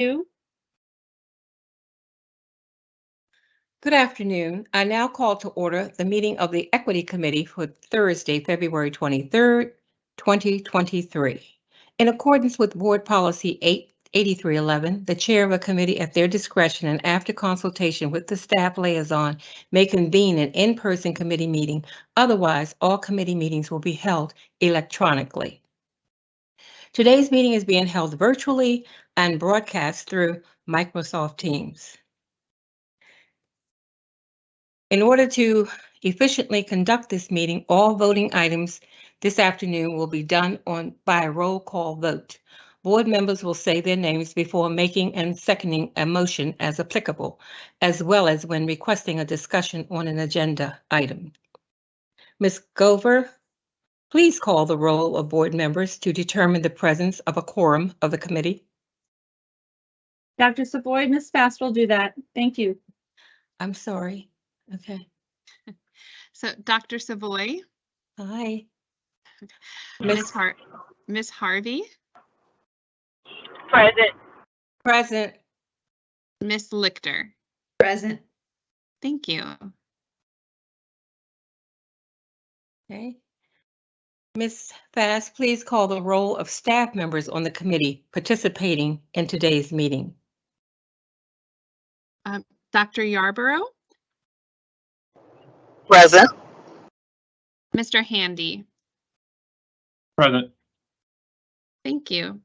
Good afternoon. I now call to order the meeting of the Equity Committee for Thursday, February 23rd, 2023. In accordance with Board Policy 88311, the chair of a committee at their discretion and after consultation with the staff liaison may convene an in-person committee meeting. Otherwise, all committee meetings will be held electronically. Today's meeting is being held virtually and broadcast through Microsoft Teams. In order to efficiently conduct this meeting, all voting items this afternoon will be done on by a roll call vote. Board members will say their names before making and seconding a motion as applicable, as well as when requesting a discussion on an agenda item. Ms. Gover, please call the roll of board members to determine the presence of a quorum of the committee. Dr. Savoy, Ms. Fast will do that. Thank you. I'm sorry. Okay. So Dr. Savoy, Hi. Ms. Miss Har- Ms. Harvey, Present. Present. Ms. Lichter. Present. Thank you. Okay. Ms. Fast, please call the roll of staff members on the committee participating in today's meeting. Dr. Yarborough, Present. Mr. Handy. Present. Thank you.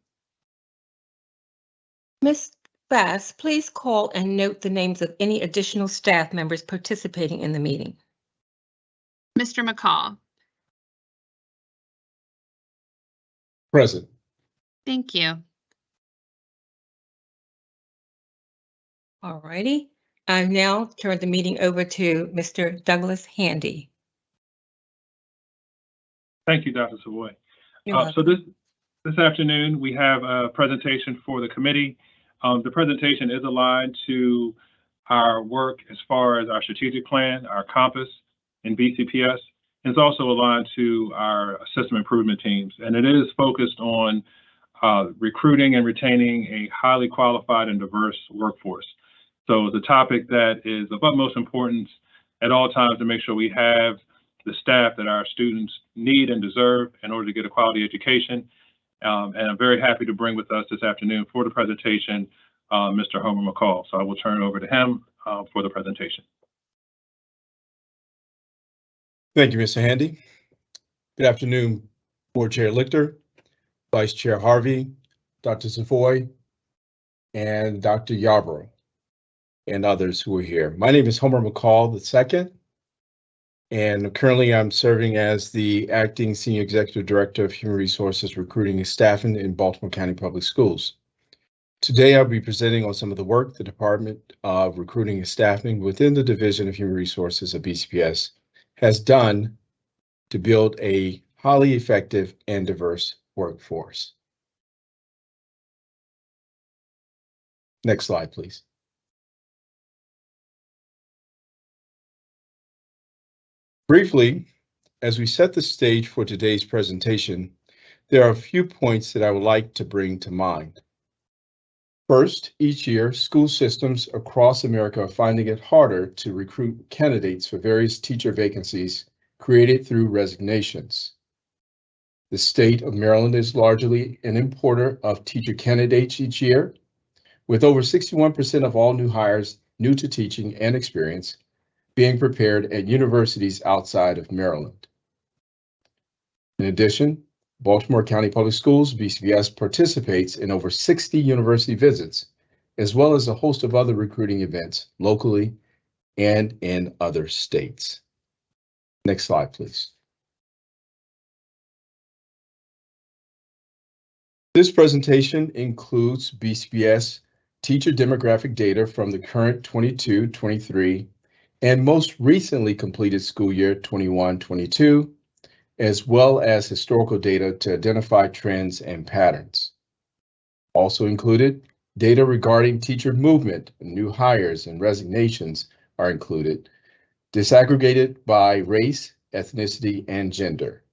Ms. Bass, please call and note the names of any additional staff members participating in the meeting. Mr. McCall. Present. Thank you. All righty. I now turn the meeting over to Mr. Douglas Handy. Thank you, Dr. Savoy. Uh, So this, this afternoon, we have a presentation for the committee. Um, The presentation is aligned to our work as far as our strategic plan, our compass and BCPS. It's also aligned to our system improvement teams, and it is focused on uh, recruiting and retaining a highly qualified and diverse workforce. So it's a topic that is of utmost importance at all times to make sure we have the staff that our students need and deserve in order to get a quality education. Um, and I'm very happy to bring with us this afternoon for the presentation, uh, Mr. Homer McCall. So I will turn it over to him uh, for the presentation. Thank you, Mr. Handy. Good afternoon, Board Chair Lichter, Vice Chair Harvey, Dr. Savoy, and Dr. Yarborough, and others who are here. My name is Homer McCall II, and currently I'm serving as the Acting Senior Executive Director of Human Resources Recruiting and Staffing in Baltimore County Public Schools. Today, I'll be presenting on some of the work the Department of Recruiting and Staffing within the Division of Human Resources at BCPS has done to build a highly effective and diverse workforce. Next slide, please. Briefly, as we set the stage for today's presentation, there are a few points that I would like to bring to mind. First, each year, school systems across America are finding it harder to recruit candidates for various teacher vacancies created through resignations. The state of Maryland is largely an importer of teacher candidates each year, with over 61% of all new hires new to teaching and experience being prepared at universities outside of Maryland. In addition, Baltimore County Public Schools, BCPS participates in over 60 university visits, as well as a host of other recruiting events locally and in other states. Next slide, please. This presentation includes BCPS teacher demographic data from the current 22-23 and most recently completed school year 21-22 as well as historical data to identify trends and patterns. Also included, data regarding teacher movement, new hires and resignations are included, disaggregated by race, ethnicity, and gender.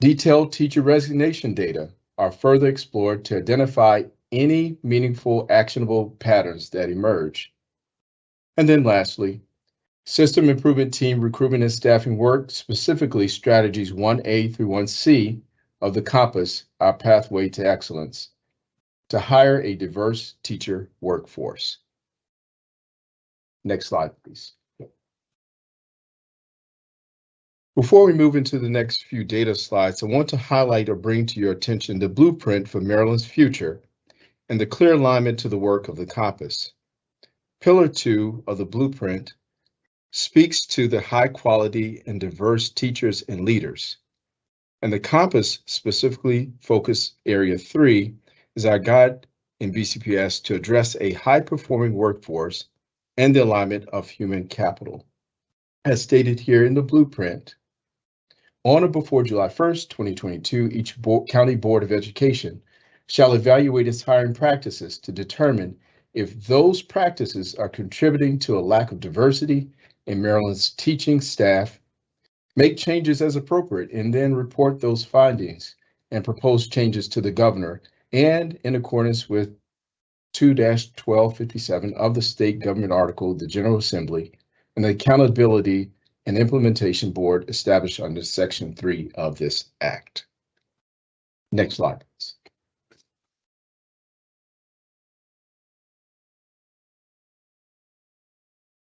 Detailed teacher resignation data are further explored to identify any meaningful actionable patterns that emerge. And then lastly, system improvement team recruitment and staffing work, specifically strategies 1A through 1C of the compass, our pathway to excellence, to hire a diverse teacher workforce. Next slide, please. Before we move into the next few data slides, I want to highlight or bring to your attention the blueprint for Maryland's future and the clear alignment to the work of the compass. Pillar two of the blueprint speaks to the high quality and diverse teachers and leaders. And the compass specifically focus area three is our guide in BCPS to address a high performing workforce and the alignment of human capital. As stated here in the blueprint, on or before July 1st, 2022, each bo county board of education shall evaluate its hiring practices to determine if those practices are contributing to a lack of diversity in Maryland's teaching staff, make changes as appropriate, and then report those findings and propose changes to the governor and in accordance with 2-1257 of the state government article, the General Assembly, and the Accountability and Implementation Board established under Section 3 of this act. Next slide, please.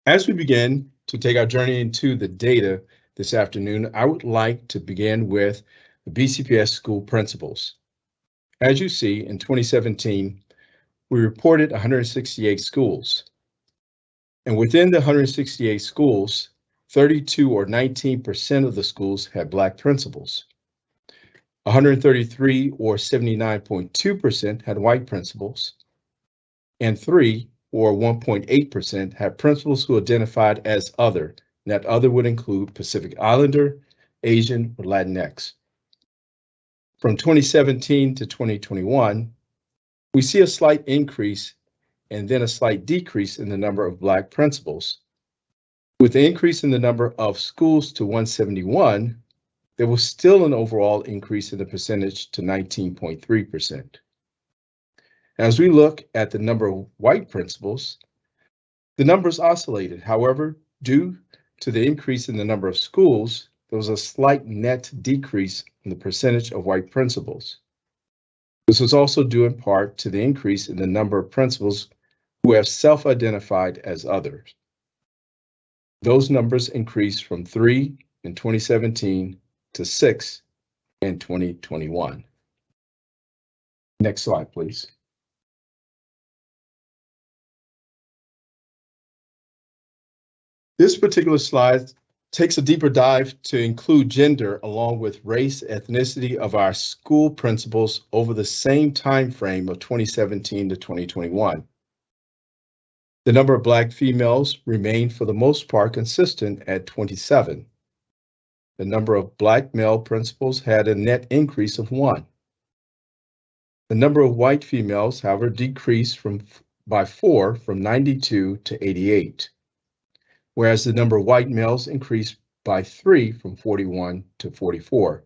As we begin to take our journey into the data this afternoon, I would like to begin with the BCPS school principals. As you see, in 2017, we reported 168 schools. And within the 168 schools, 32 or 19% of the schools had Black principals. 133 or 79.2% had white principals. And three or 1.8% had principals who identified as other. And that other would include Pacific Islander, Asian, or Latinx. From 2017 to 2021, we see a slight increase and then a slight decrease in the number of Black principals. With the increase in the number of schools to 171, there was still an overall increase in the percentage to 19.3%. As we look at the number of white principals, the numbers oscillated. However, due to the increase in the number of schools, there was a slight net decrease in the percentage of white principals. This was also due in part to the increase in the number of principals who have self-identified as others. Those numbers increased from three in 2017 to six in 2021. Next slide, please. This particular slide takes a deeper dive to include gender along with race, ethnicity of our school principals over the same time frame of 2017 to 2021. The number of Black females remained for the most part consistent at 27. The number of Black male principals had a net increase of one. The number of white females, however, decreased from by four from 92 to 88 whereas the number of white males increased by three from 41 to 44.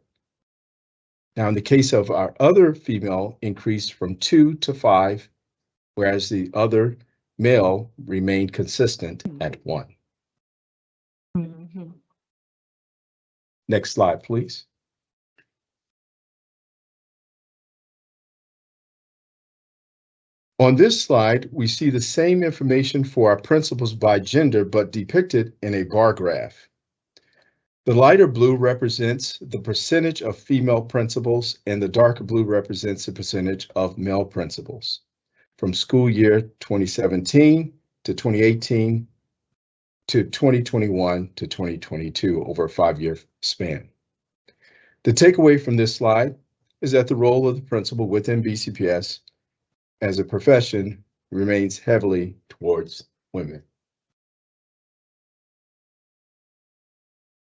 Now, in the case of our other female, increased from two to five, whereas the other male remained consistent at one. Mm-hmm. Next slide, please. On this slide, we see the same information for our principals by gender, but depicted in a bar graph. The lighter blue represents the percentage of female principals and the darker blue represents the percentage of male principals from school year 2017 to 2018 to 2021 to 2022 over a five-year span. The takeaway from this slide is that the role of the principal within BCPS as a profession remains heavily towards women.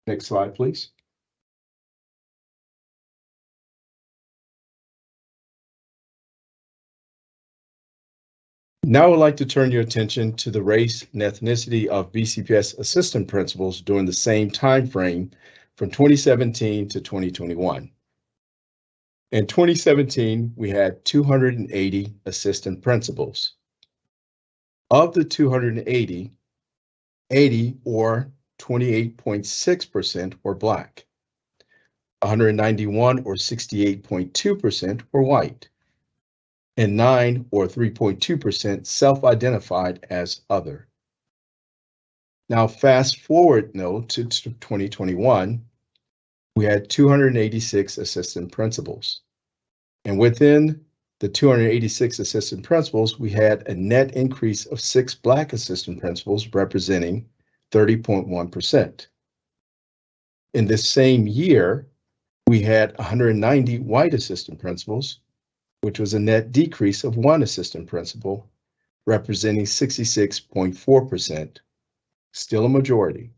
Next slide, please. Now I would like to turn your attention to the race and ethnicity of BCPS assistant principals during the same time frame from 2017 to 2021. In 2017, we had 280 assistant principals. Of the 280, 80 or 28.6% were Black. 191 or 68.2% were white. And 9 or 3.2% self-identified as other. Now fast forward no to 2021, we had 286 assistant principals. And within the 286 assistant principals, we had a net increase of six Black assistant principals representing 30.1%. In this same year, we had 190 white assistant principals, which was a net decrease of one assistant principal, representing 66.4%, still a majority.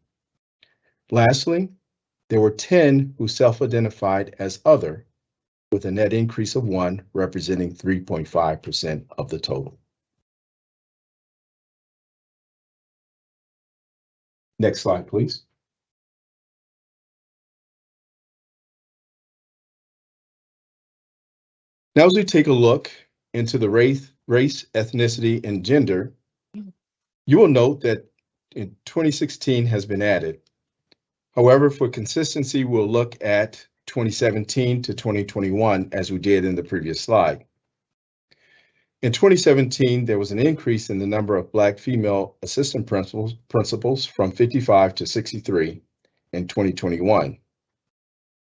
Lastly, there were 10 who self-identified as other, with a net increase of one representing 3.5% of the total. Next slide, please. Now, as we take a look into the race, race, ethnicity, and gender, you will note that in 2016 has been added. However, for consistency, we'll look at 2017 to 2021 as we did in the previous slide. In 2017, there was an increase in the number of Black female assistant principals, principals from 55 to 63 in 2021.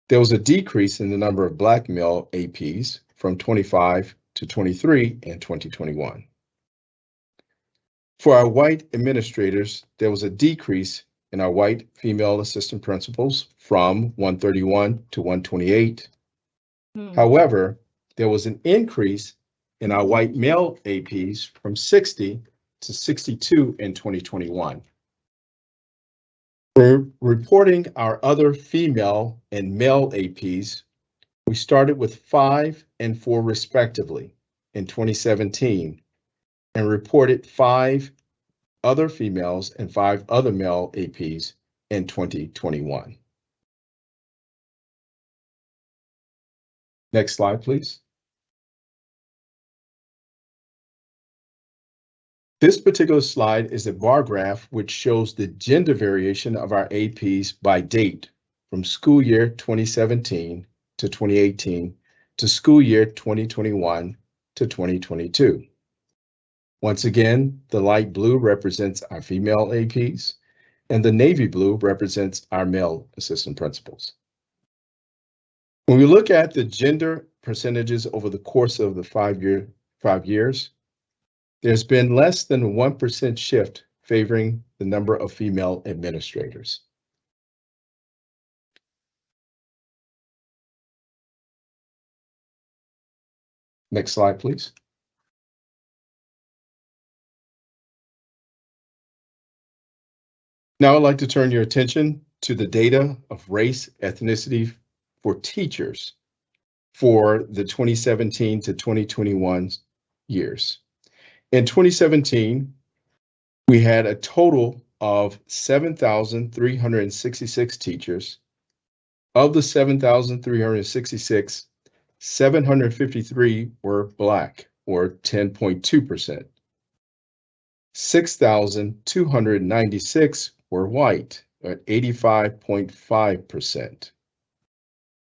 There was a decrease in the number of Black male APs from 25 to 23 in 2021. For our white administrators, there was a decrease in our white female assistant principals from 131 to 128. Hmm. However, there was an increase in our white male APs from 60 to 62 in 2021. For reporting our other female and male APs, we started with five and four respectively in 2017 and reported five other females and five other male APs in 2021. Next slide, please. This particular slide is a bar graph which shows the gender variation of our APs by date from school year 2017 to 2018 to school year 2021 to 2022. Once again, the light blue represents our female APs and the navy blue represents our male assistant principals. When we look at the gender percentages over the course of the five year five years, there's been less than a 1% shift favoring the number of female administrators. Next slide, please. Now I'd like to turn your attention to the data of race, ethnicity for teachers for the 2017 to 2021 years. In 2017, we had a total of 7,366 teachers. Of the 7,366, 753 were Black, or 10.2%. 6,296 were white at 85.5%.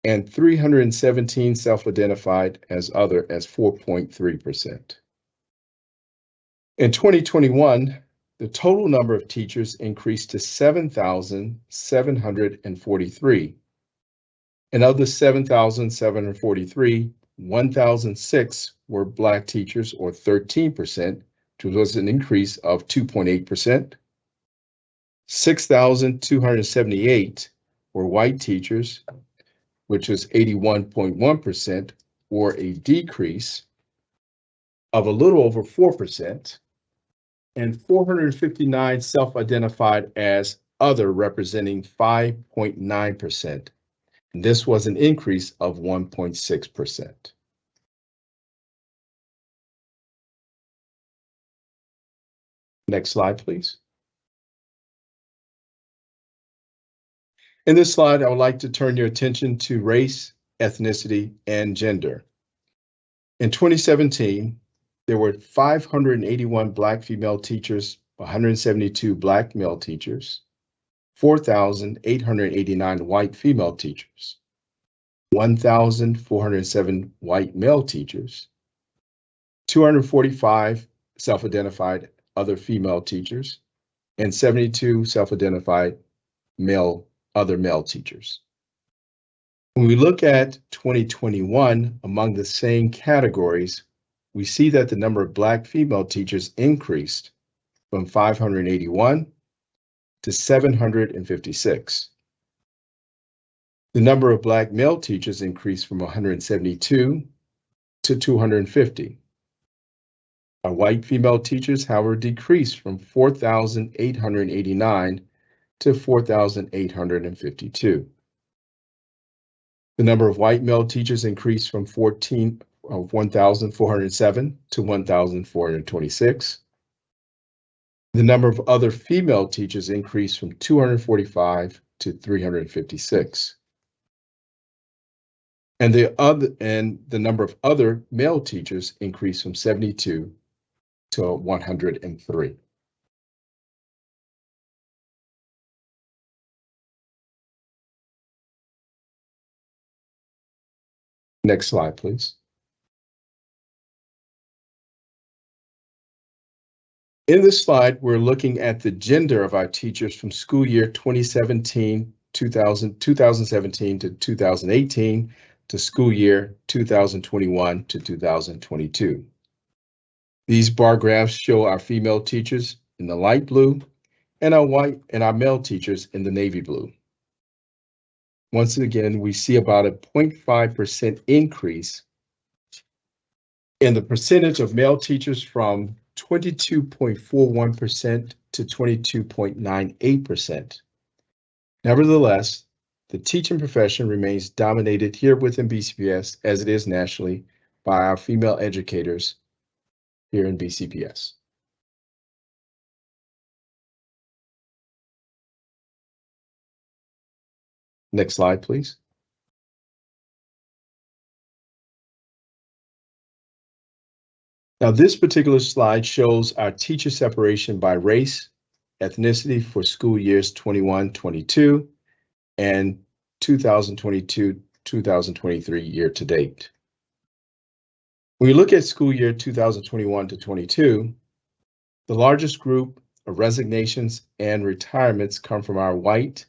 And 317 self-identified as other as 4.3%. In 2021, the total number of teachers increased to 7,743. And of the 7,743, 1,006 were Black teachers or 13%, which was an increase of 2.8%. 6,278 were white teachers, which was 81.1%, or a decrease of a little over 4%, and 459 self-identified as other, representing 5.9%. This was an increase of 1.6%. Next slide, please. In this slide, I would like to turn your attention to race, ethnicity, and gender. In 2017, there were 581 Black female teachers, 172 Black male teachers, 4,889 white female teachers, 1,407 white male teachers, 245 self-identified other female teachers, and 72 self-identified male other male teachers. When we look at 2021 among the same categories, we see that the number of Black female teachers increased from 581 to 756. The number of Black male teachers increased from 172 to 250. Our white female teachers, however, decreased from 4,889 to 4,852. The number of white male teachers increased from 14 uh, of 1,407 to 1,426. The number of other female teachers increased from 245 to 356. And the other and the number of other male teachers increased from 72 to 103. Next slide, please. In this slide, we're looking at the gender of our teachers from school year 2017, 2000, 2017 to 2018 to school year 2021 to 2022. These bar graphs show our female teachers in the light blue and our white and our male teachers in the navy blue. Once again, we see about a 0.5% increase in the percentage of male teachers from 22.41% to 22.98%. Nevertheless, the teaching profession remains dominated here within BCPS as it is nationally by our female educators here in BCPS. Next slide, please. Now, this particular slide shows our teacher separation by race, ethnicity for school years 21, 22, and 2022, 2023 year to date. When we look at school year 2021 to 22, the largest group of resignations and retirements come from our white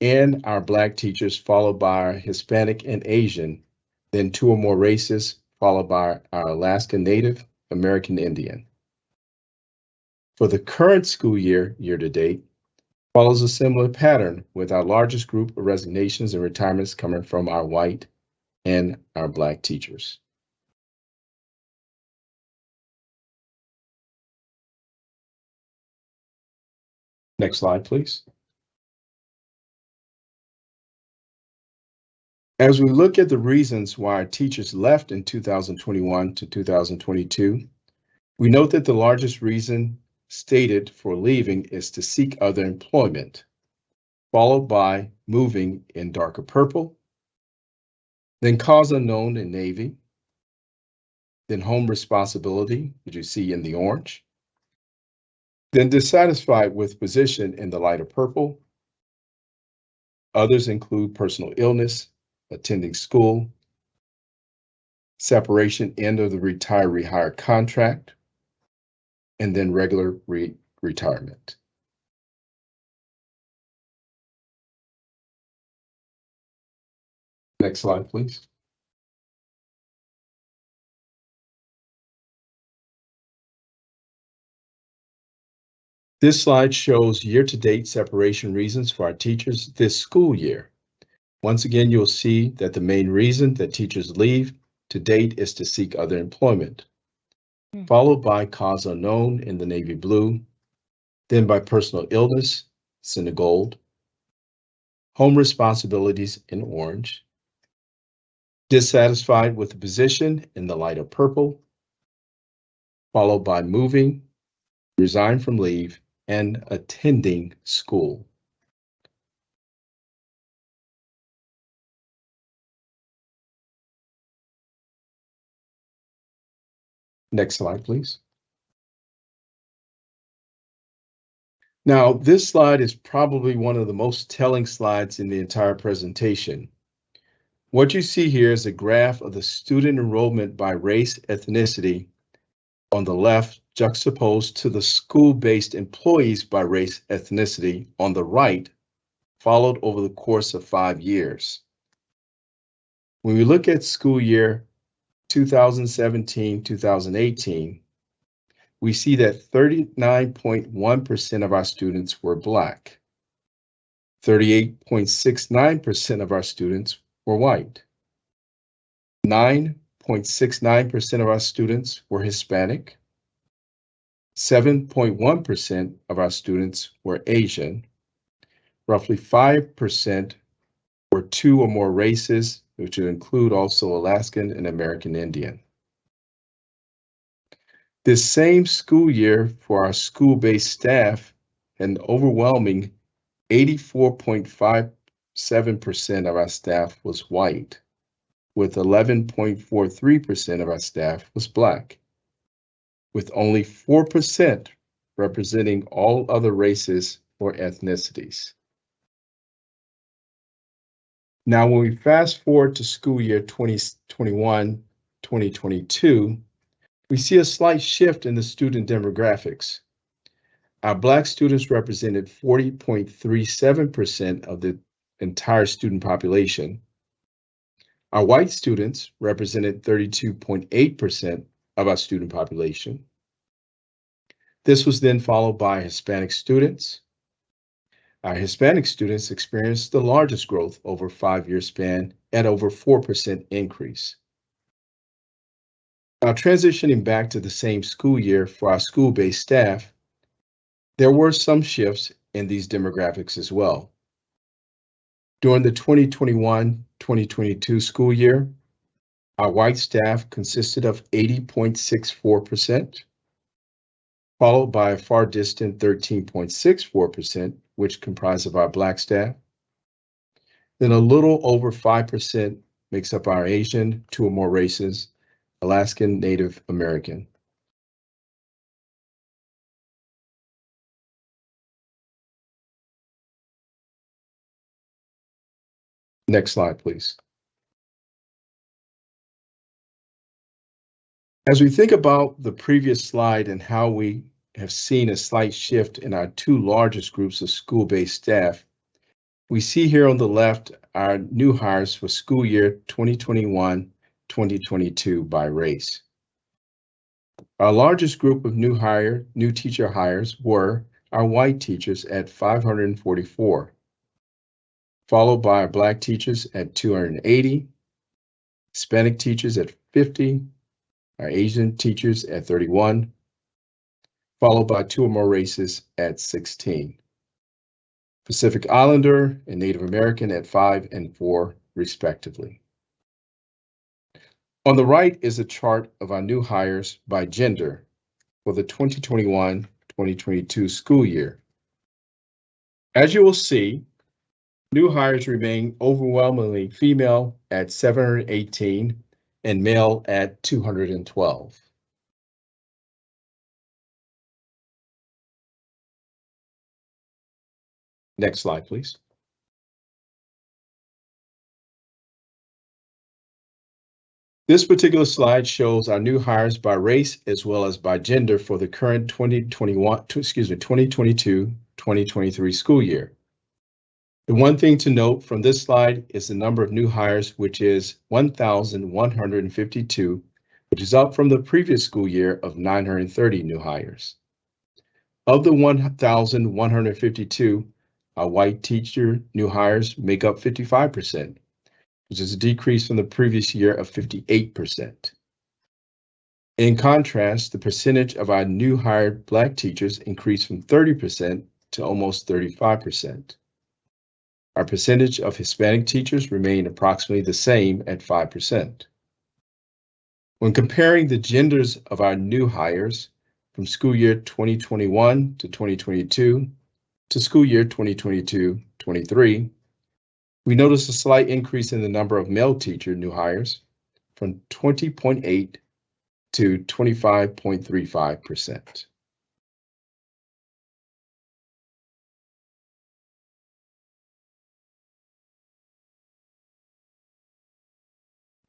and our Black teachers, followed by our Hispanic and Asian, then two or more races, followed by our Alaska Native American Indian. For the current school year, year to date, follows a similar pattern with our largest group of resignations and retirements coming from our white and our Black teachers. Next slide, please. As we look at the reasons why our teachers left in 2021 to 2022, we note that the largest reason stated for leaving is to seek other employment, followed by moving in darker purple, then cause unknown in navy, then home responsibility, which you see in the orange, then dissatisfied with position in the lighter purple. Others include personal illness, attending school, separation end of the retire rehire contract, and then regular re retirement. Next slide, please. This slide shows year-to-date separation reasons for our teachers this school year. Once again, you'll see that the main reason that teachers leave to date is to seek other employment, Hmm. followed by cause unknown in the navy blue, then by personal illness, in the gold, home responsibilities in orange, dissatisfied with the position in the lighter purple, followed by moving, resign from leave, and attending school. Next slide, please. Now, this slide is probably one of the most telling slides in the entire presentation. What you see here is a graph of the student enrollment by race ethnicity on the left juxtaposed to the school-based employees by race ethnicity on the right, followed over the course of five years. When we look at school year 2017, 2018, we see that 39.1% of our students were Black. 38.69% of our students were white. 9.69% of our students were Hispanic. 7.1% of our students were Asian. Roughly 5% were two or more races, which would include also Alaskan and American Indian. This same school year for our school-based staff, an overwhelming 84.57% of our staff was white, with 11.43% of our staff was Black, with only 4% representing all other races or ethnicities. Now, when we fast forward to school year 2021, 2022, we see a slight shift in the student demographics. Our Black students represented 40.37% of the entire student population. Our white students represented 32.8% of our student population. This was then followed by Hispanic students. Our Hispanic students experienced the largest growth over five-year span at over 4% increase. Now transitioning back to the same school year for our school-based staff, there were some shifts in these demographics as well. During the 2021-2022 school year, our white staff consisted of 80.64%, followed by a far distant 13.64%, which comprised of our Black staff. Then a little over 5% makes up our Asian, two or more races, Alaskan Native American. Next slide, please. As we think about the previous slide and how we have seen a slight shift in our two largest groups of school-based staff, we see here on the left our new hires for school year 2021-2022 by race. Our largest group of new hire, new teacher hires were our white teachers at 544, followed by our Black teachers at 280, Hispanic teachers at 50, our Asian teachers at 31, followed by two or more races at 16. Pacific Islander and Native American at 5 and 4, respectively. On the right is a chart of our new hires by gender for the 2021-2022 school year. As you will see, new hires remain overwhelmingly female at 718 and male at 212. Next slide, please. This particular slide shows our new hires by race as well as by gender for the current 2021, excuse me, 2022-2023 school year. The one thing to note from this slide is the number of new hires, which is 1,152, which is up from the previous school year of 930 new hires. Of the 1,152, our white teacher new hires make up 55%, which is a decrease from the previous year of 58%. In contrast, the percentage of our new hired Black teachers increased from 30% to almost 35%. Our percentage of Hispanic teachers remained approximately the same at 5%. When comparing the genders of our new hires from school year 2021 to 2022 to school year 2022-23, we notice a slight increase in the number of male teacher new hires from 20.8 to 25.35%.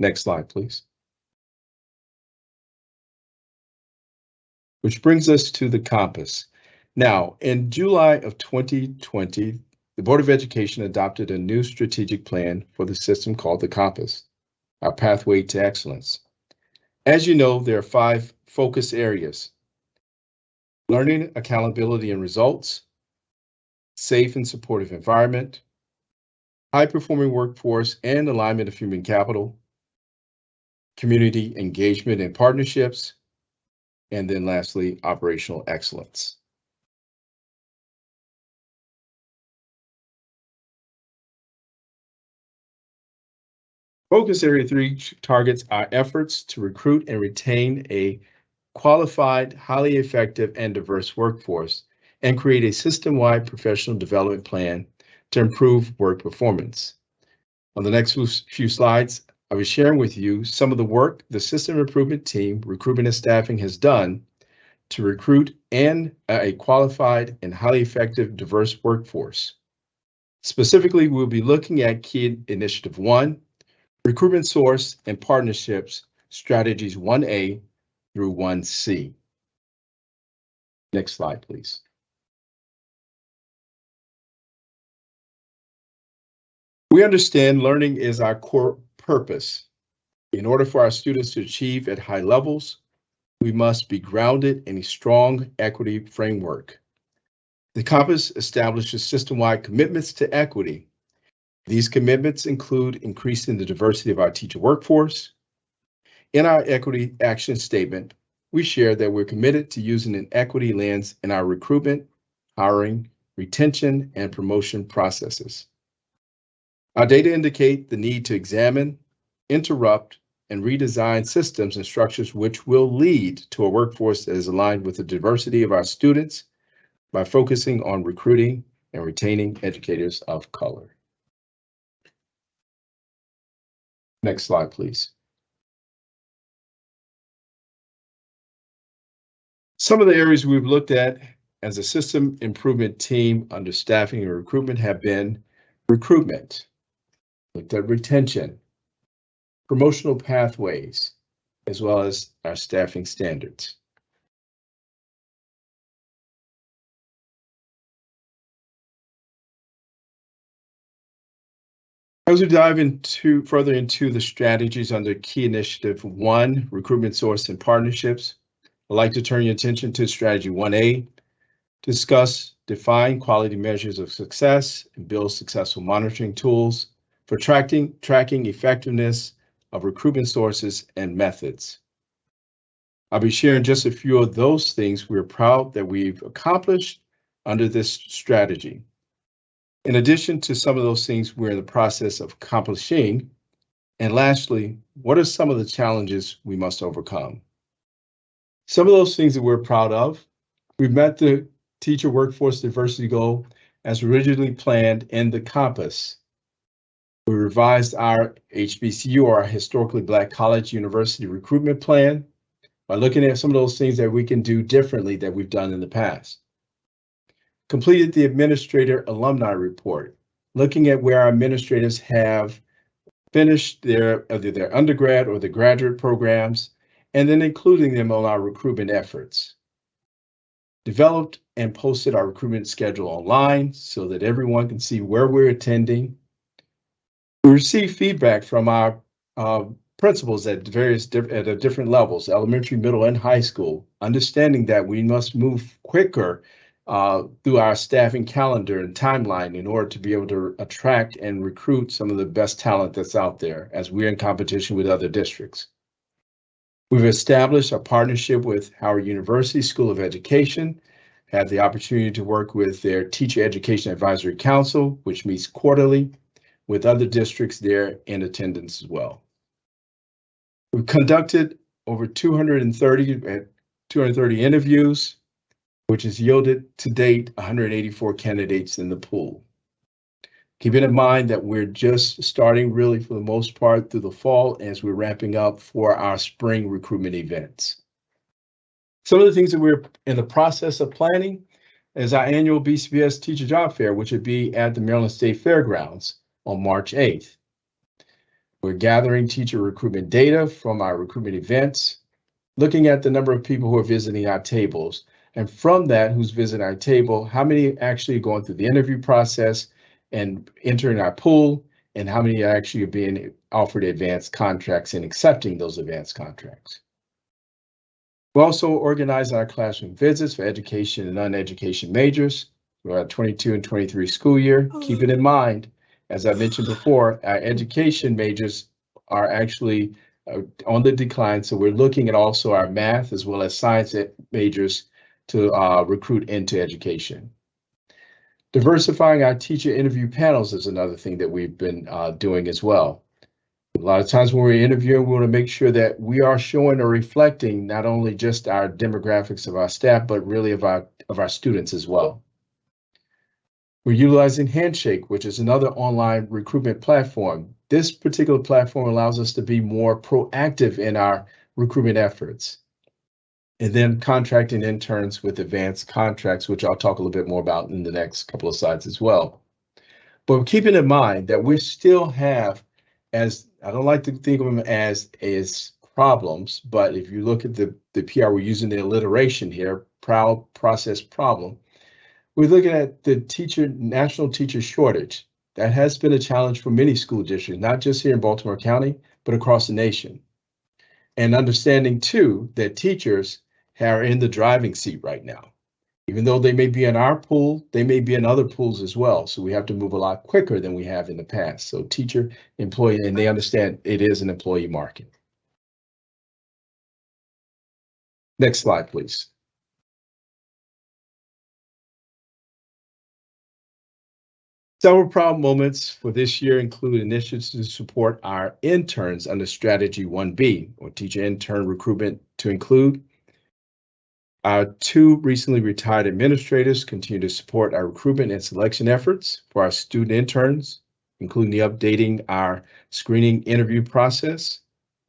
Next slide, please. Which brings us to the compass. Now, in July of 2020, the Board of Education adopted a new strategic plan for the system called the Compass, our pathway to excellence. As you know, there are five focus areas. Learning, accountability, and results, safe and supportive environment, high-performing workforce and alignment of human capital, community engagement and partnerships, and then lastly, operational excellence. Focus Area 3 targets our efforts to recruit and retain a qualified, highly effective, and diverse workforce and create a system-wide professional development plan to improve work performance. On the next few slides, I'll be sharing with you some of the work the system improvement team, recruitment and staffing has done to recruit and uh, a qualified and highly effective diverse workforce. Specifically, we'll be looking at key initiative one, recruitment source and partnerships strategies 1A through 1C. Next slide, please. We understand learning is our core purpose. In order for our students to achieve at high levels, we must be grounded in a strong equity framework. The Compass establishes system-wide commitments to equity. These commitments include increasing the diversity of our teacher workforce. In our equity action statement, we share that we're committed to using an equity lens in our recruitment, hiring, retention, and promotion processes. Our data indicate the need to examine, interrupt, and redesign systems and structures which will lead to a workforce that is aligned with the diversity of our students by focusing on recruiting and retaining educators of color. Next slide, please. Some of the areas we've looked at as a system improvement team under staffing and recruitment have been recruitment, looked at retention, promotional pathways, as well as our staffing standards. As we dive into further into the strategies under key initiative one, recruitment source and partnerships, I'd like to turn your attention to strategy 1A, discuss define quality measures of success and build successful monitoring tools for tracking, tracking effectiveness of recruitment sources and methods. I'll be sharing just a few of those things we're proud that we've accomplished under this strategy. In addition to some of those things we're in the process of accomplishing, and lastly, what are some of the challenges we must overcome? Some of those things that we're proud of, we've met the teacher workforce diversity goal as originally planned in the compass. We revised our HBCU, or our historically black college university recruitment plan by looking at some of those things that we can do differently that we've done in the past completed the administrator alumni report, looking at where our administrators have finished their either their undergrad or the graduate programs, and then including them on our recruitment efforts. Developed and posted our recruitment schedule online so that everyone can see where we're attending. We received feedback from our uh, principals at various at different levels, elementary, middle, and high school, understanding that we must move quicker uh, through our staffing calendar and timeline in order to be able to attract and recruit some of the best talent that's out there as we're in competition with other districts. We've established a partnership with Howard University School of Education, had the opportunity to work with their Teacher Education Advisory Council, which meets quarterly, with other districts there in attendance as well. We've conducted over 230, 230 interviews which has yielded to date 184 candidates in the pool. Keeping in mind that we're just starting really for the most part through the fall as we're ramping up for our spring recruitment events. Some of the things that we're in the process of planning is our annual BCPS Teacher Job Fair, which would be at the Maryland State Fairgrounds on March 8th. We're gathering teacher recruitment data from our recruitment events, looking at the number of people who are visiting our tables. And from that, who's visiting our table, how many actually are going through the interview process and entering our pool, and how many are actually being offered advanced contracts and accepting those advanced contracts. We also organize our classroom visits for education and non-education majors. We're at 22 and 23 school year. Keep it in mind, as I mentioned before, our education majors are actually uh, on the decline. So we're looking at also our math as well as science majors to uh, recruit into education. Diversifying our teacher interview panels is another thing that we've been uh, doing as well. A lot of times when we're interviewing, we want to make sure that we are showing or reflecting not only just our demographics of our staff, but really of our of our students as well. We're utilizing Handshake, which is another online recruitment platform. This particular platform allows us to be more proactive in our recruitment efforts. And then contracting interns with advanced contracts, which I'll talk a little bit more about in the next couple of slides as well. But keeping in mind that we still have, as I don't like to think of them as, as problems, but if you look at the, the PR, we're using the alliteration here, proud process problem. We're looking at the teacher, national teacher shortage. That has been a challenge for many school districts, not just here in Baltimore County, but across the nation. And understanding too, that teachers are in the driving seat right now. Even though they may be in our pool, they may be in other pools as well. So we have to move a lot quicker than we have in the past. So teacher, employee, and they understand it is an employee market. Next slide, please. Several proud moments for this year include initiatives to support our interns under Strategy 1B, or teacher intern recruitment to include. Our two recently retired administrators continue to support our recruitment and selection efforts for our student interns, including the updating our screening interview process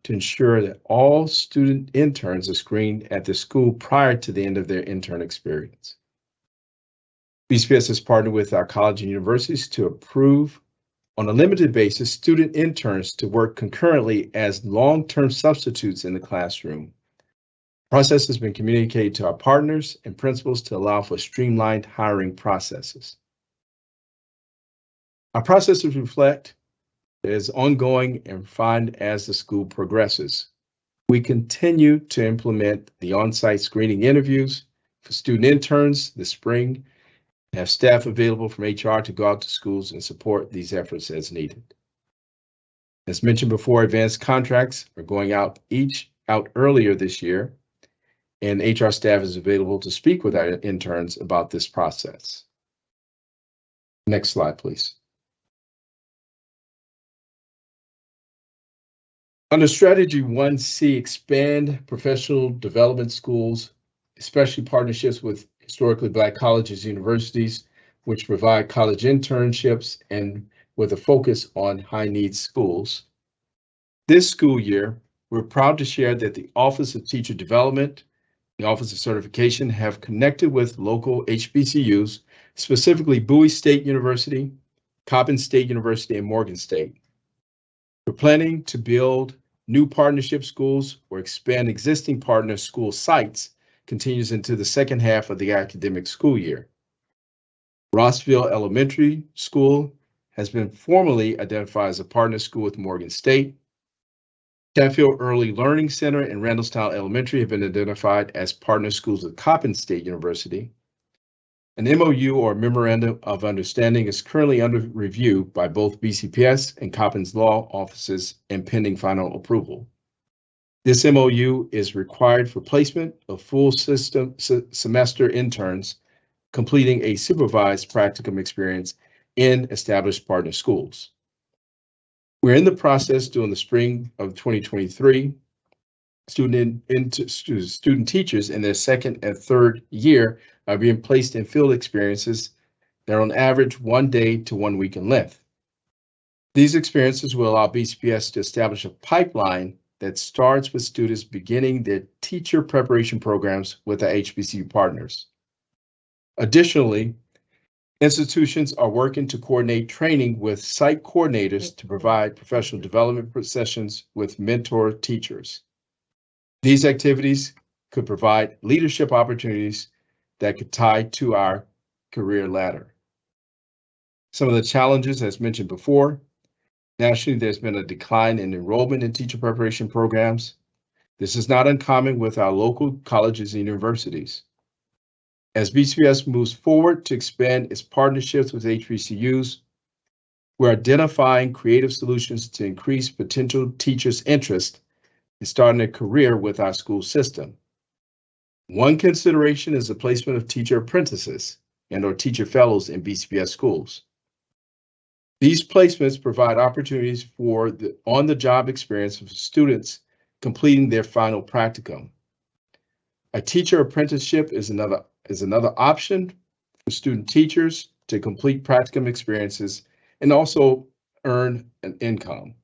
to ensure that all student interns are screened at the school prior to the end of their intern experience. BCPS has partnered with our college and universities to approve on a limited basis student interns to work concurrently as long-term substitutes in the classroom. Process has been communicated to our partners and principals to allow for streamlined hiring processes. Our processes reflect is ongoing and refined as the school progresses. We continue to implement the on-site screening interviews for student interns this spring have staff available from HR to go out to schools and support these efforts as needed. As mentioned before, advanced contracts are going out each out earlier this year, and HR staff is available to speak with our interns about this process. Next slide, please. Under strategy 1C, expand professional development schools, especially partnerships with historically black colleges, and universities, which provide college internships and with a focus on high needs schools. This school year, we're proud to share that the Office of Teacher Development, the Office of Certification have connected with local HBCUs, specifically Bowie State University, Coppin State University, and Morgan State. We're planning to build new partnership schools or expand existing partner school sites continues into the second half of the academic school year. Rossville Elementary School has been formally identified as a partner school with Morgan State. Chatfield Early Learning Center and Randallstown Elementary have been identified as partner schools with Coppin State University. An MOU or Memorandum of Understanding is currently under review by both BCPS and Coppin's law offices and pending final approval. This MOU is required for placement of full system se semester interns completing a supervised practicum experience in established partner schools. We're in the process during the spring of 2023. Student, in, student teachers in their second and third year are being placed in field experiences that are on average one day to one week in length. These experiences will allow BCPS to establish a pipeline that starts with students beginning their teacher preparation programs with our HBCU partners. Additionally, institutions are working to coordinate training with site coordinators to provide professional development sessions with mentor teachers. These activities could provide leadership opportunities that could tie to our career ladder. Some of the challenges, as mentioned before, nationally, there's been a decline in enrollment in teacher preparation programs. This is not uncommon with our local colleges and universities. As BCPS moves forward to expand its partnerships with HBCUs, we're identifying creative solutions to increase potential teachers' interest in starting a career with our school system. One consideration is the placement of teacher apprentices and or teacher fellows in BCPS schools. These placements provide opportunities for the on-the-job experience of students completing their final practicum. A teacher apprenticeship is another is another option for student teachers to complete practicum experiences and also earn an income.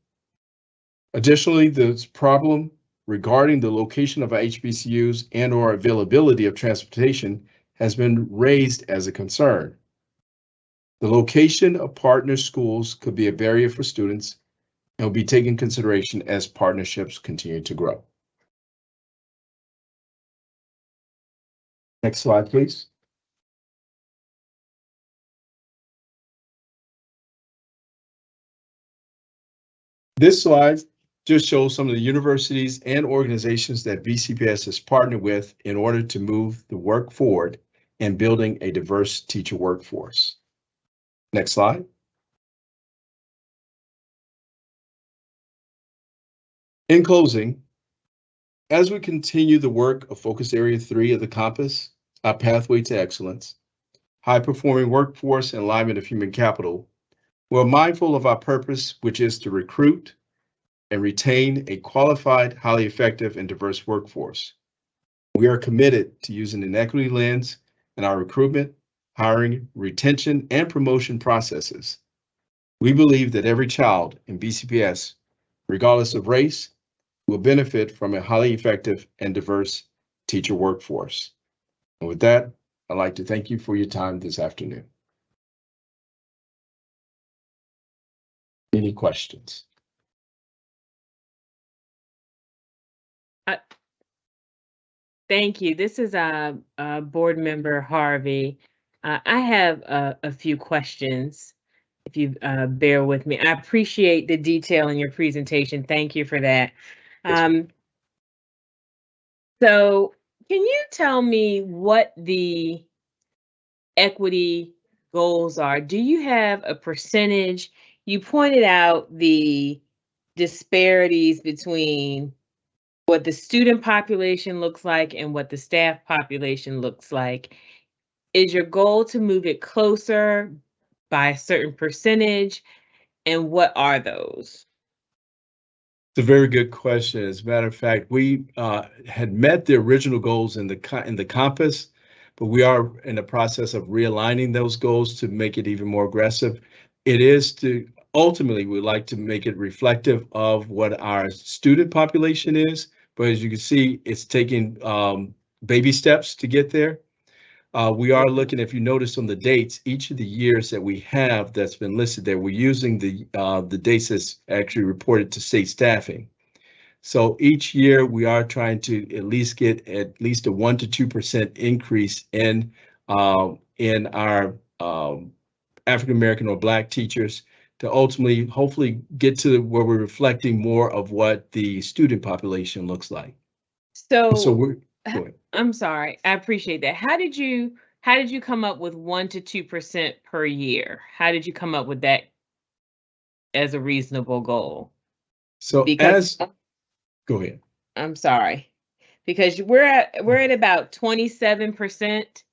Additionally, this problem regarding the location of HBCUs and or availability of transportation has been raised as a concern. The location of partner schools could be a barrier for students and will be taken consideration as partnerships continue to grow. Next slide, please. This slide just shows some of the universities and organizations that BCPS has partnered with in order to move the work forward in building a diverse teacher workforce. Next slide. In closing, as we continue the work of Focus Area 3 of the Compass, our pathway to excellence, high-performing workforce and alignment of human capital, we're mindful of our purpose, which is to recruit and retain a qualified, highly effective, and diverse workforce. We are committed to using an equity lens in our recruitment, hiring, retention, and promotion processes. We believe that every child in BCPS, regardless of race, will benefit from a highly effective and diverse teacher workforce. And with that, I'd like to thank you for your time this afternoon. Any questions? Thank you. This is uh, uh, Board Member Harvey. Uh, I have a, a few questions, if you uh, bear with me. I appreciate the detail in your presentation. Thank you for that. Um, so, can you tell me what the equity goals are? Do you have a percentage? You pointed out the disparities between what the student population looks like and what the staff population looks like. Is your goal to move it closer by a certain percentage? And what are those? It's a very good question. As a matter of fact, we uh, had met the original goals in the in the compass, but we are in the process of realigning those goals to make it even more aggressive. It is to ultimately we'd like to make it reflective of what our student population is, but as you can see, it's taking um, baby steps to get there. Uh, we are looking, if you notice on the dates, each of the years that we have that's been listed there, we're using the uh, the dates that's actually reported to state staffing. So each year we are trying to at least get at least a one to two percent increase in uh, in our um, African American or Black teachers to ultimately, hopefully, get to where we're reflecting more of what the student population looks like. So, So we're go ahead. I'm sorry, I appreciate that. How did you how did you come up with one to two percent per year? How did you come up with that as a reasonable goal? so Because as go ahead. I'm sorry, because we're at we're at about twenty seven percent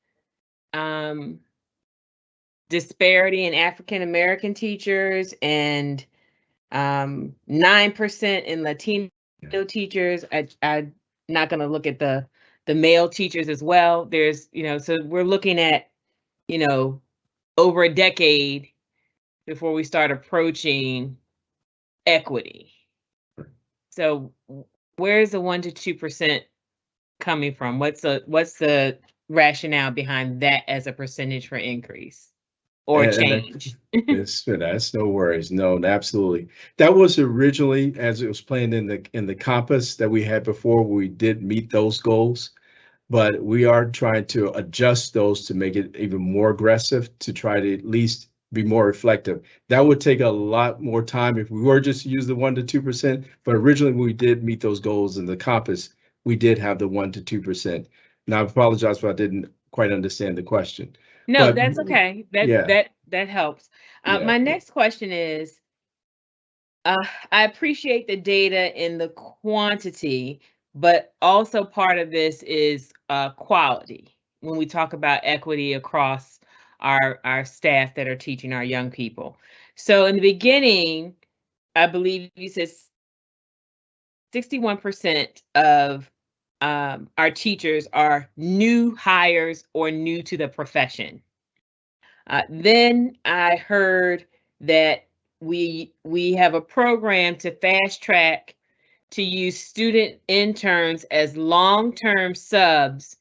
um disparity in African American teachers and um nine percent in Latino Yeah. teachers. I I'm not gonna look at the the male teachers as well. There's you know so we're looking at you know over a decade before we start approaching equity. So where's the one to two percent coming from? What's the, what's the rationale behind that as a percentage for increase? Or And- change? It's, that's no worries. No, absolutely. That was originally, as it was planned in the, in the compass that we had before, we did meet those goals. But we are trying to adjust those to make it even more aggressive, to try to at least be more reflective. That would take a lot more time if we were just to use the one to two percent. But originally, when we did meet those goals in the compass, we did have the one to two percent. Now, I apologize if I didn't quite understand the question. No, But- that's okay. That, Yeah. that, that helps. Uh, Yeah. my next question is, uh, I appreciate the data in the quantity, but also part of this is, uh, quality. When we talk about equity across our, our staff that are teaching our young people. So in the beginning, I believe you said sixty-one percent of, um, our teachers are new hires or new to the profession. Uh, then I heard that we we have a program to fast track to use student interns as long-term subs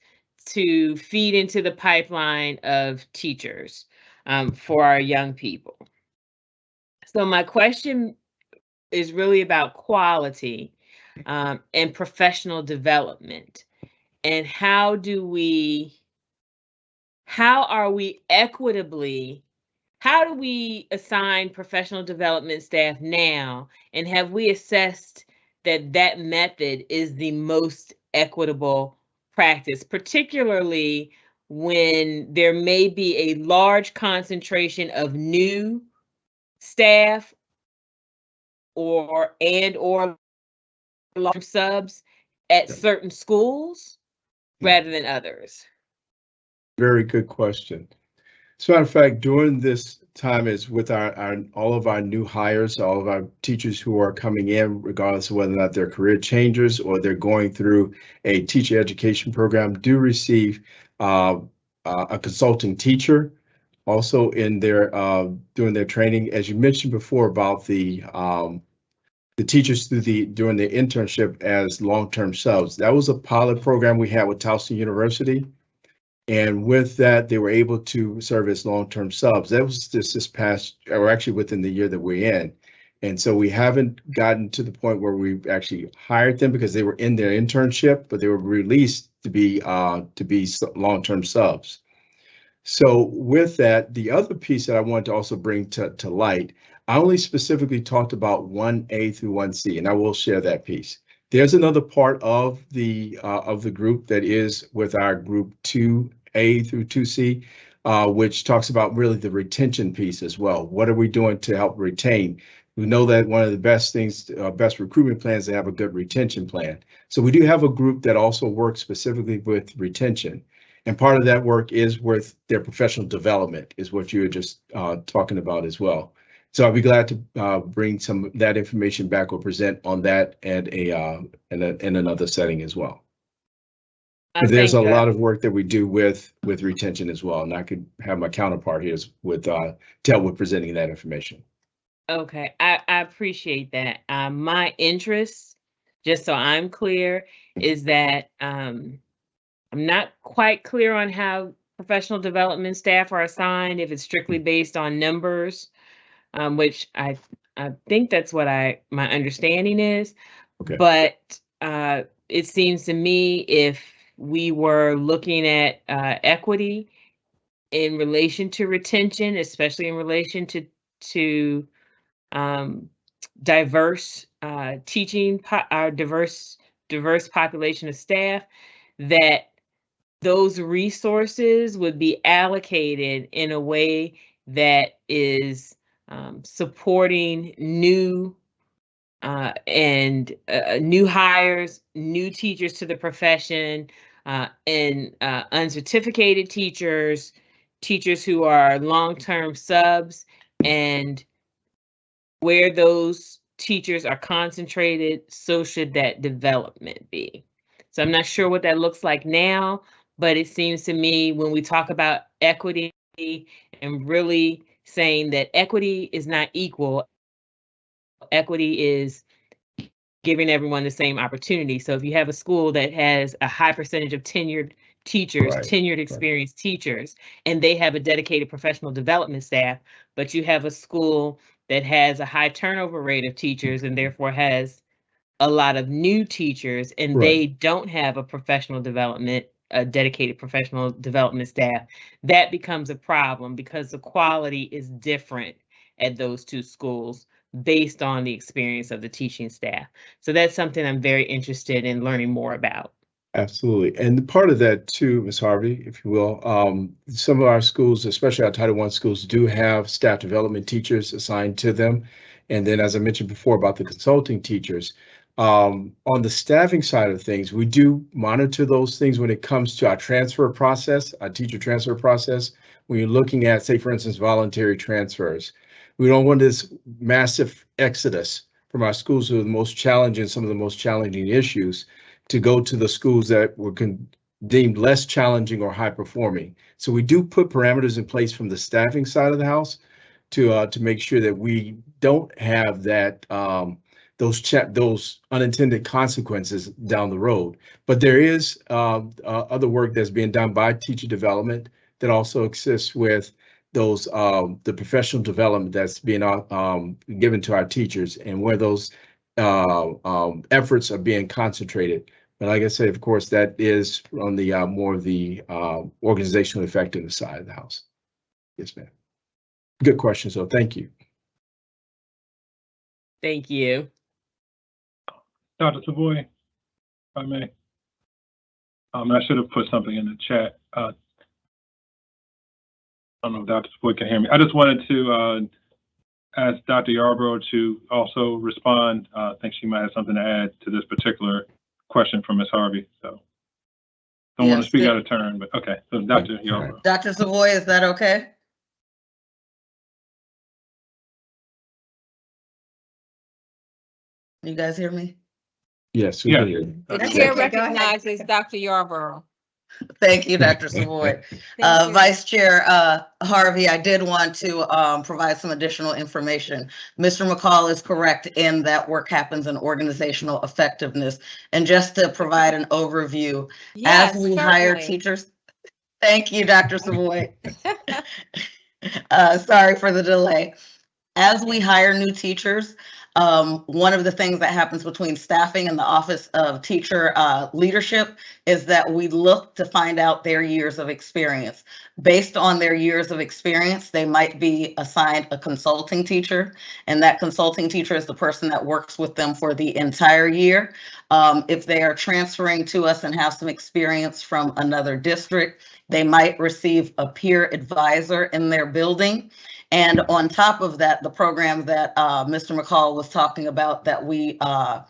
to feed into the pipeline of teachers um, for our young people. So my question is really about quality um, and professional development, and how do we how are we equitably how do we assign professional development staff now? And have we assessed that that method is the most equitable practice particularly when there may be a large concentration of new staff or and or large subs at Yeah. certain schools Yeah. rather than others Very good question. As a matter of fact, during this time is with our, our, all of our new hires, all of our teachers who are coming in, regardless of whether or not they're career changers or they're going through a teacher education program, do receive uh, uh, a consulting teacher. Also in their, uh, doing their training, as you mentioned before about the, um, the teachers through the, during the internship as long-term subs. That was a pilot program we had with Towson University. And with that, they were able to serve as long-term subs. That was just this past, or actually within the year that we're in. And so we haven't gotten to the point where we've actually hired them because they were in their internship, but they were released to be uh, to be long-term subs. So with that, the other piece that I wanted to also bring to, to light, I only specifically talked about one A through one C, and I will share that piece. There's another part of the uh, of the group that is with our group two A through two C, uh, which talks about really the retention piece as well. What are we doing to help retain? We know that one of the best things, uh, best recruitment plans, to have a good retention plan. So we do have a group that also works specifically with retention. And part of that work is with their professional development, is what you were just uh, talking about as well. So I'll be glad to uh, bring some of that information back or present on that at a uh, in, a, in another setting as well. But there's a uh, lot of work that we do with with retention as well, and I could have my counterpart here with uh, with presenting that information. Okay, I, I appreciate that. Um, my interest, just so I'm clear, is that, um, I'm not quite clear on how professional development staff are assigned, if it's strictly based on numbers, um, which I, I think that's what I, my understanding is. Okay. But, uh, it seems to me if we were looking at, uh, equity in relation to retention, especially in relation to, to, um, diverse uh, teaching, our diverse diverse population of staff, that those resources would be allocated in a way that is um, supporting new uh, and uh, new hires, new teachers to the profession, uh, and uh, uncertificated teachers, teachers who are long-term subs, and where those teachers are concentrated, so should that development be. So I'm not sure what that looks like now, but it seems to me when we talk about equity and really saying that equity is not equal, equity is giving everyone the same opportunity. So if you have a school that has a high percentage of tenured teachers, Right, tenured experienced teachers, and they have a dedicated professional development staff, but you have a school that has a high turnover rate of teachers and therefore has a lot of new teachers and Right. they don't have a professional development, a dedicated professional development staff, that becomes a problem because the quality is different at those two schools based on the experience of the teaching staff. So that's something I'm very interested in learning more about. Absolutely. And part of that too, Ms. Harvey, if you will, um, some of our schools, especially our Title I schools, do have staff development teachers assigned to them. And then, as I mentioned before about the consulting teachers, um, on the staffing side of things, we do monitor those things when it comes to our transfer process, our teacher transfer process. When you're looking at, say, for instance, voluntary transfers, we don't want this massive exodus from our schools who are the most challenging, some of the most challenging issues to go to the schools that were deemed less challenging or high performing. So we do put parameters in place from the staffing side of the house to uh, to make sure that we don't have that um, those those unintended consequences down the road. But there is uh, uh, other work that's being done by teacher development that also exists with those um, the professional development that's being uh, um, given to our teachers and where those uh, um, efforts are being concentrated. But like I said, of course, that is on the uh, more of the uh, organizational effectiveness side of the house. Yes, ma'am. Good question. So thank you. Thank you. Dr. Savoy, if I may. Um, I should have put something in the chat. Uh, I don't know if Dr. Savoy can hear me. I just wanted to, uh, ask Dr. Yarborough to also respond. Uh, I think she might have something to add to this particular question from Ms. Harvey, so. Don't want to speak out of turn, but okay, so Dr. Yarborough. Dr. Savoy, is that okay? You guys hear me? Yes. we Yeah. hear you. The Okay, chair go ahead. recognizes Dr. Yarborough. Thank you, Dr. Savoy. Thank Uh, you. Vice Chair uh, Harvey, I did want to um, provide some additional information. Mr. McCall is correct in that work happens in organizational effectiveness. And just to provide an overview, Yes, as we hire certainly. teachers, thank you, Dr. Savoy. Uh, sorry for the delay. As we hire new teachers, um, one of the things that happens between staffing and the Office of Teacher uh, Leadership is that we look to find out their years of experience. Based on their years of experience, they might be assigned a consulting teacher, and that consulting teacher is the person that works with them for the entire year. Um, if they are transferring to us and have some experience from another district, they might receive a peer advisor in their building. And on top of that, the program that uh, Mr. McCall was talking about that we uh,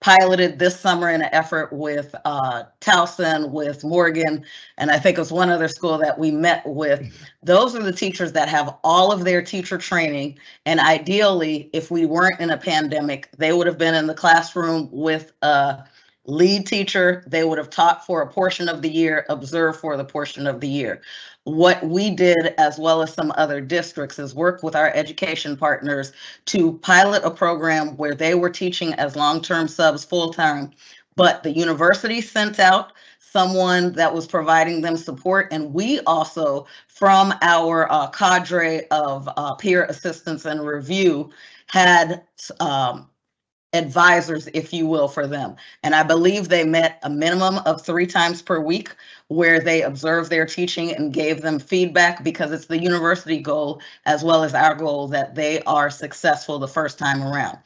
piloted this summer in an effort with uh, Towson, with Morgan, and I think it was one other school that we met with. Those are the teachers that have all of their teacher training. And ideally, if we weren't in a pandemic, they would have been in the classroom with a lead teacher. They would have taught for a portion of the year, observed for the portion of the year. What we did, as well as some other districts, is work with our education partners to pilot a program where they were teaching as long-term subs full-time, but the university sent out someone that was providing them support, and we also, from our uh, cadre of uh, peer assistance and review, had um, advisors, if you will, for them. And I believe they met a minimum of three times per week where they observed their teaching and gave them feedback because it's the university goal as well as our goal that they are successful the first time around.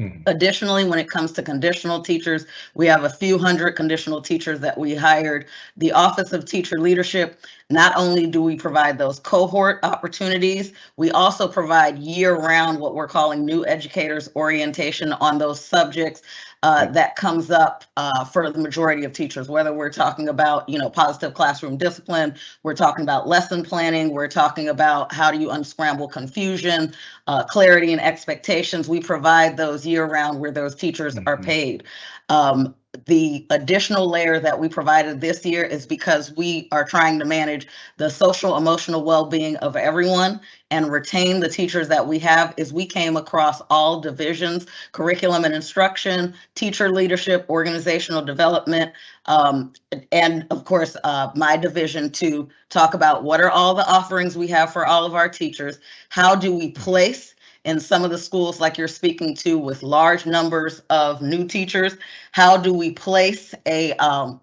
Mhm. Additionally, when it comes to conditional teachers, we have a few hundred conditional teachers that we hired. The Office of Teacher Leadership, not only do we provide those cohort opportunities, we also provide year-round what we're calling new educators orientation on those subjects uh, that comes up uh, for the majority of teachers, whether we're talking about, you know, positive classroom discipline, we're talking about lesson planning, we're talking about how do you unscramble confusion, uh, clarity and expectations. We provide those year-round where those teachers are Mhm. paid. Um, the additional layer that we provided this year is because we are trying to manage the social emotional well-being of everyone and retain the teachers that we have is we came across all divisions, curriculum and instruction, teacher leadership, organizational development, um, and of course, uh, my division to talk about what are all the offerings we have for all of our teachers? How do we place in some of the schools like you're speaking to with large numbers of new teachers? How do we place a um,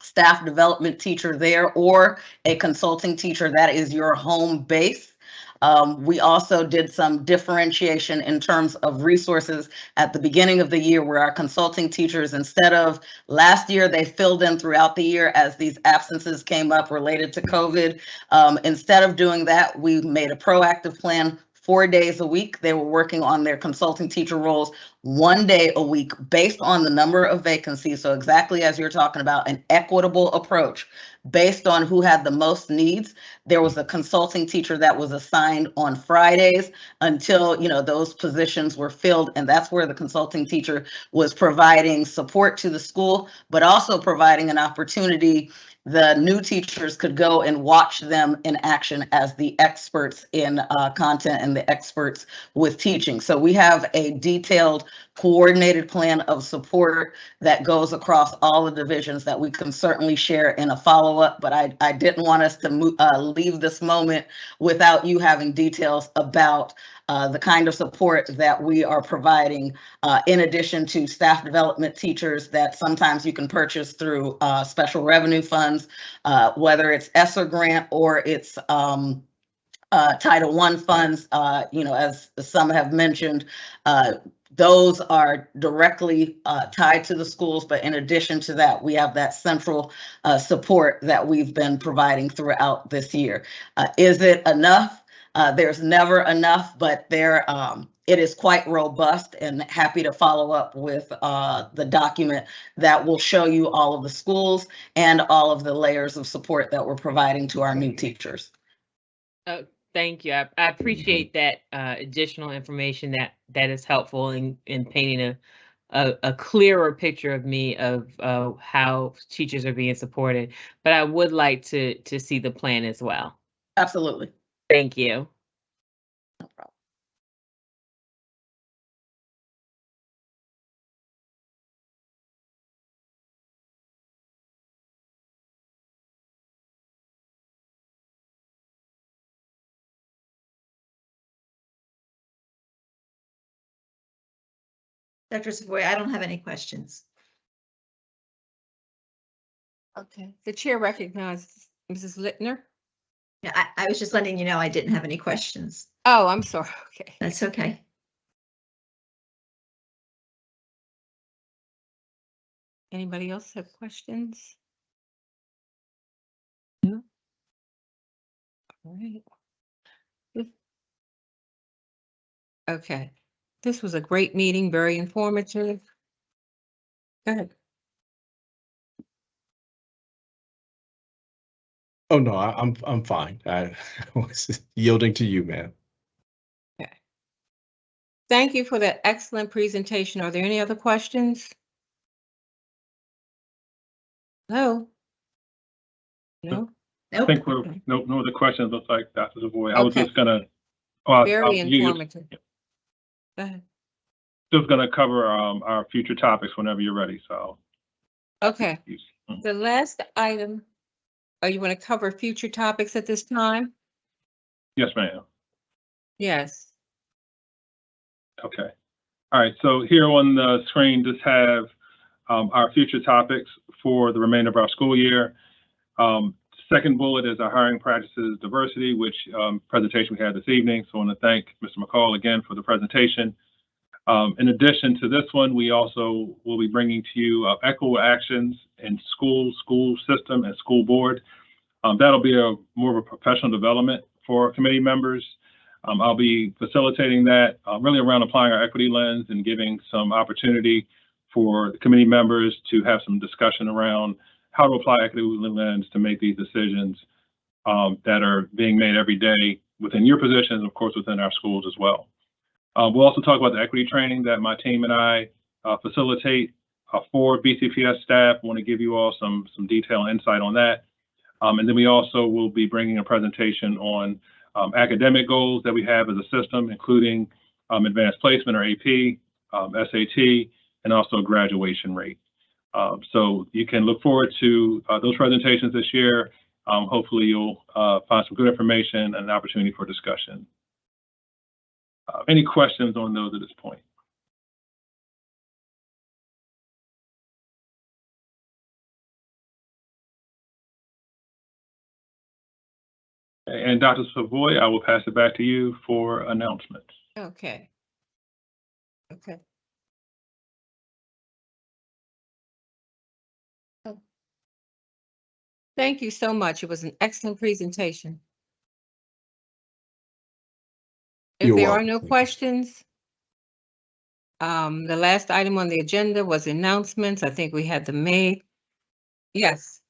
staff development teacher there or a consulting teacher that is your home base? Um, we also did some differentiation in terms of resources at the beginning of the year where our consulting teachers, instead of last year, they filled in throughout the year as these absences came up related to COVID. Um, instead of doing that, we made a proactive plan four days a week. They were working on their consulting teacher roles one day a week based on the number of vacancies. So exactly as you're talking about, an equitable approach based on who had the most needs. There was a consulting teacher that was assigned on Fridays until, you know, those positions were filled. And that's where the consulting teacher was providing support to the school, but also providing an opportunity the new teachers could go and watch them in action as the experts in uh, content and the experts with teaching. So we have a detailed coordinated plan of support that goes across all the divisions that we can certainly share in a follow-up, but I, I didn't want us to uh, leave this moment without you having details about uh, the kind of support that we are providing uh, in addition to staff development teachers that sometimes you can purchase through uh, special revenue funds, uh, whether it's ESSER grant or it's um, uh, Title I funds, you know, as some have mentioned, those are directly uh, tied to the schools. But in addition to that, we have that central uh, support that we've been providing throughout this year. Uh, is it enough? Uh, there's never enough, but there um, it is quite robust and happy to follow up with uh, the document that will show you all of the schools and all of the layers of support that we're providing to our new teachers. Oh, Thank you. I, I appreciate that uh, additional information that that is helpful in in painting a a, a clearer picture of me of uh, how teachers are being supported. But I would like to to see the plan as well. Absolutely. Thank you. No problem. Dr. Savoy, I don't have any questions. Okay. The chair recognizes Mrs. Lichter. Yeah, I, I was just letting you know I didn't have any questions. Oh, I'm sorry. Okay. That's okay. Anybody else have questions? No? All right. This- Okay, this was a great meeting, very informative. Go ahead. Oh, no, I, I'm, I'm fine. I was yielding to you, man. Okay. Thank you for that excellent presentation. Are there any other questions? Hello? No? I Nope. think we're, Okay. no, no other questions, looks like Dr. Savoy. I was Okay. just gonna. oh, I- I- Very you- you- informative. Go ahead. Just gonna cover, um, our future topics whenever you're ready, so. Okay, you- mm. the last item, are you want to cover future topics at this time? Yes, ma'am. Yes. Okay. All right, so here on the screen, just have um, our future topics for the remainder of our school year. Um, Second bullet is our hiring practices diversity, which um, presentation we had this evening. So I want to thank Mr. McCall again for the presentation. Um, In addition to this one, we also will be bringing to you uh, equitable actions in school, school system, and school board. Um, That'll be a more of a professional development for committee members. Um, I'll be facilitating that, uh, really around applying our equity lens and giving some opportunity for the committee members to have some discussion around how to apply equity lens to make these decisions um, that are being made every day within your positions, of course, within our schools as well. Uh, we'll also talk about the equity training that my team and I uh, facilitate uh, for BCPS staff. Want to give you all some, some detailed insight on that. Um, and then we also will be bringing a presentation on um, academic goals that we have as a system, including um, advanced placement or AP, um, SAT, and also graduation rate. Um, so you can look forward to uh, those presentations this year. Um, hopefully you'll uh, find some good information and an opportunity for discussion. Uh, any questions on those at this point? And Dr. Savoy, I will pass it back to you for announcements. Okay. Okay. Oh. Thank you so much. It was an excellent presentation. If You're there are welcome. no questions, um, the last item on the agenda was announcements. I think we had the May. Yes.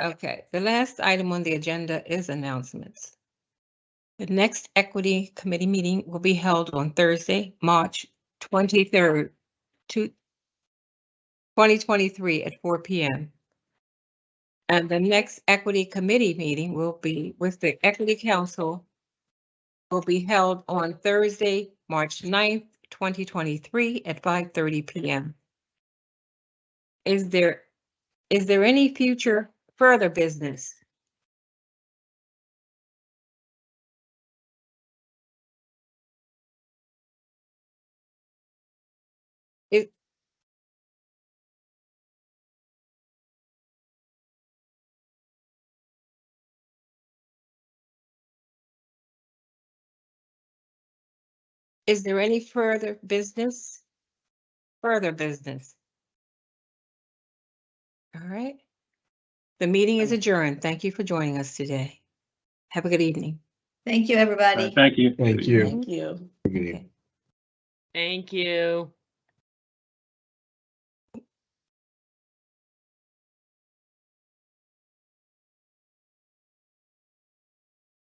Okay, the last item on the agenda is announcements. The next Equity Committee meeting will be held on Thursday, March 23rd, to 2023 at 4 PM. And the next Equity Committee meeting will be with the Equity Council will be held on Thursday, March 9th, 2023 at 5:30 PM. Is there, is there any future further business? Is there any further business? Further business? All right. The meeting is adjourned. Thank you for joining us today. Have a good evening. Thank you, everybody. Thank you. Thank you. Thank you. Okay. Thank you.